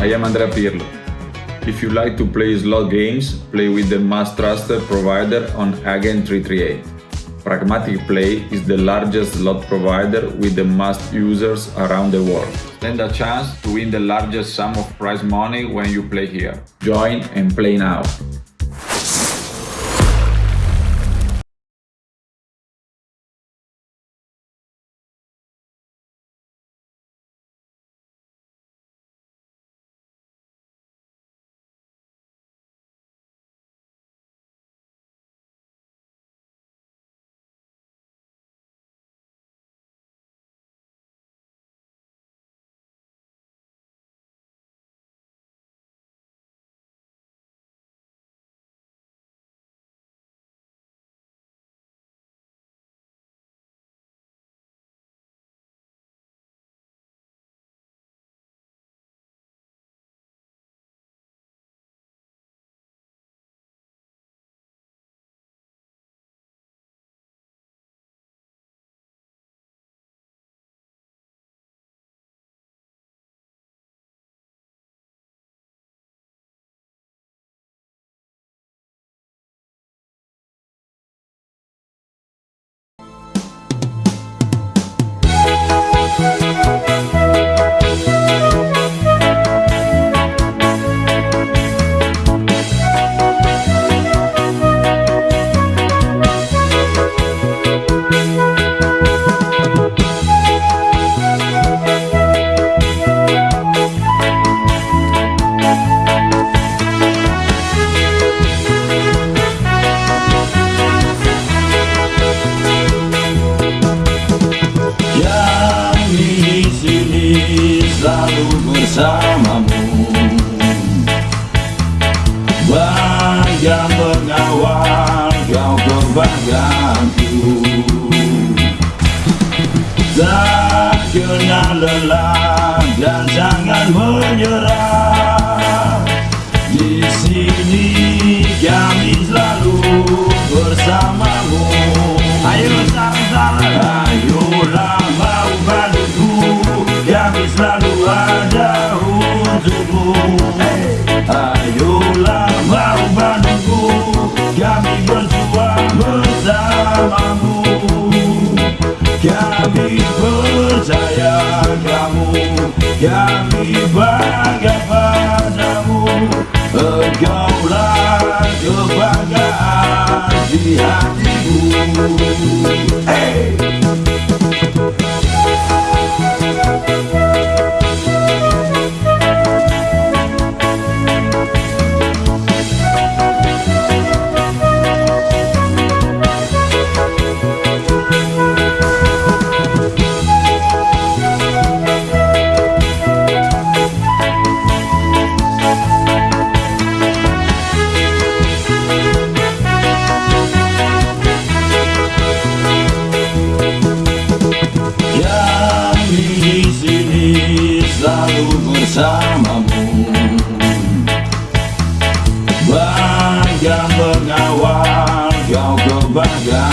I am Andrea Pirlo. If you like to play slot games, play with the most trusted provider on Agent 338. Pragmatic Play is the largest slot provider with the most users around the world. Stand a chance to win the largest sum of prize money when you play here. Join and play now. Kebanggaanku Tak kenal lelah dan jangan menyerah. Di sini kami selalu bersamamu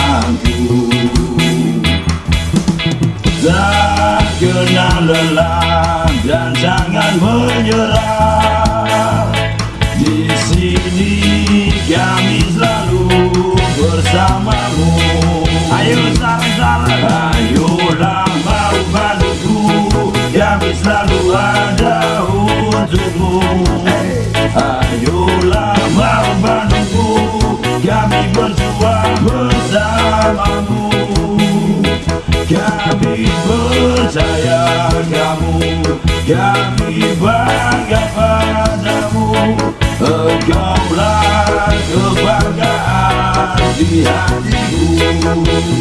kebanggaanku Tak kenal lelah dan jangan menyerah Di sini kami selalu bersamamu Ayo sarang-sarang Ayolah mau bantu Kami selalu ada untukmu me